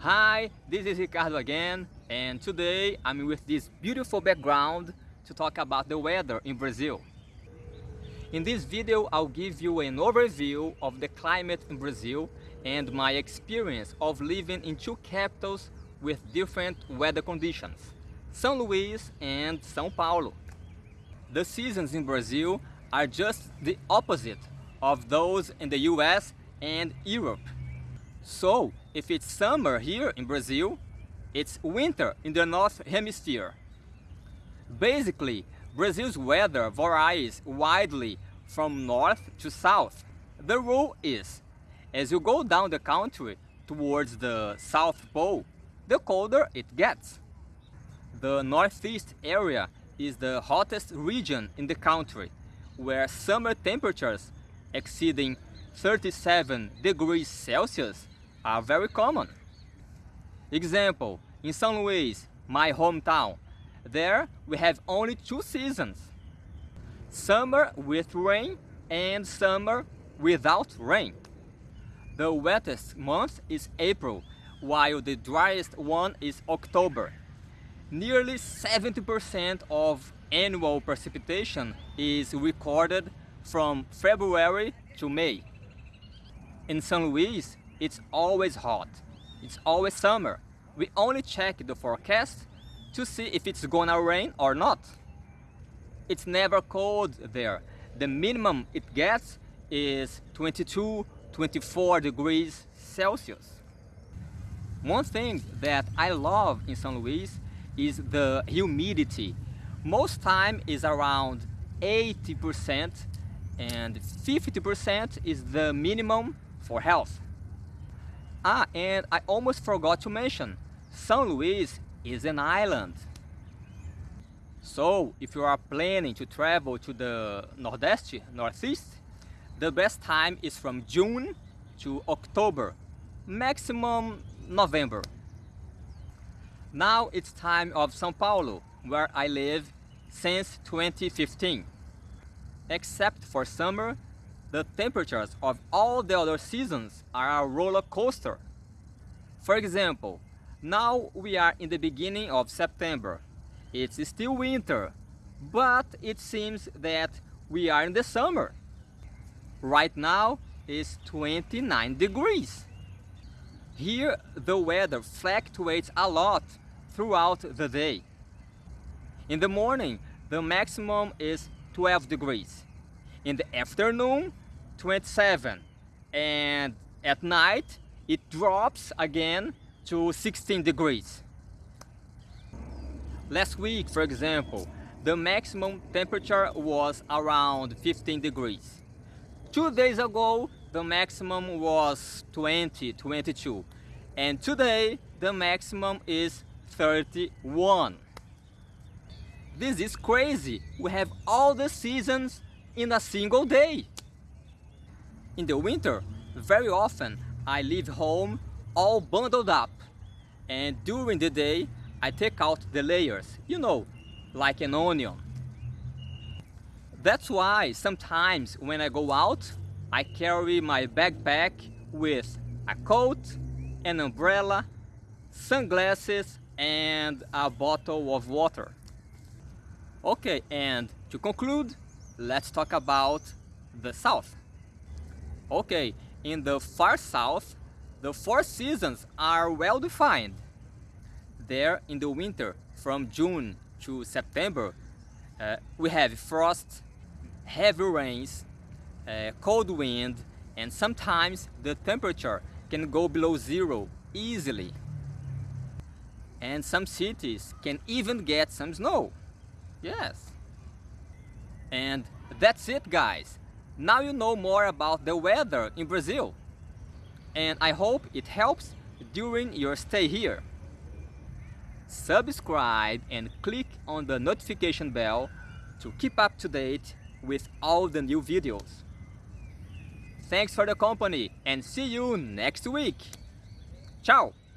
Hi, this is Ricardo again and today I'm with this beautiful background to talk about the weather in Brazil. In this video I'll give you an overview of the climate in Brazil and my experience of living in two capitals with different weather conditions, São Luís and São Paulo. The seasons in Brazil are just the opposite of those in the US and Europe. So, if it's summer here in Brazil, it's winter in the North Hemisphere. Basically, Brazil's weather varies widely from north to south. The rule is, as you go down the country towards the South Pole, the colder it gets. The northeast area is the hottest region in the country, where summer temperatures exceeding 37 degrees Celsius are very common. Example, in São Luís, my hometown, there we have only two seasons. Summer with rain and summer without rain. The wettest month is April, while the driest one is October. Nearly 70% of annual precipitation is recorded from February to May. In São Luís, it's always hot. It's always summer. We only check the forecast to see if it's gonna rain or not. It's never cold there. The minimum it gets is 22, 24 degrees Celsius. One thing that I love in São Luís is the humidity. Most time is around 80% and 50% is the minimum for health. Ah, and I almost forgot to mention, São Luís is an island. So, if you are planning to travel to the Nordeste, Northeast, the best time is from June to October, maximum November. Now it's time of São Paulo, where I live since 2015. Except for summer, the temperatures of all the other seasons are a roller coaster. For example, now we are in the beginning of September. It's still winter, but it seems that we are in the summer. Right now it's 29 degrees. Here the weather fluctuates a lot throughout the day. In the morning, the maximum is 12 degrees in the afternoon 27 and at night it drops again to 16 degrees. Last week for example the maximum temperature was around 15 degrees. Two days ago the maximum was 20 22 and today the maximum is 31 this is crazy. We have all the seasons in a single day. In the winter, very often I leave home all bundled up and during the day I take out the layers, you know, like an onion. That's why sometimes when I go out, I carry my backpack with a coat, an umbrella, sunglasses and a bottle of water. Okay, and to conclude, let's talk about the south. Okay, in the far south, the four seasons are well defined. There in the winter, from June to September, uh, we have frost, heavy rains, uh, cold wind, and sometimes the temperature can go below zero easily. And some cities can even get some snow. Yes. And that's it guys. Now you know more about the weather in Brazil. And I hope it helps during your stay here. Subscribe and click on the notification bell to keep up to date with all the new videos. Thanks for the company and see you next week. Ciao!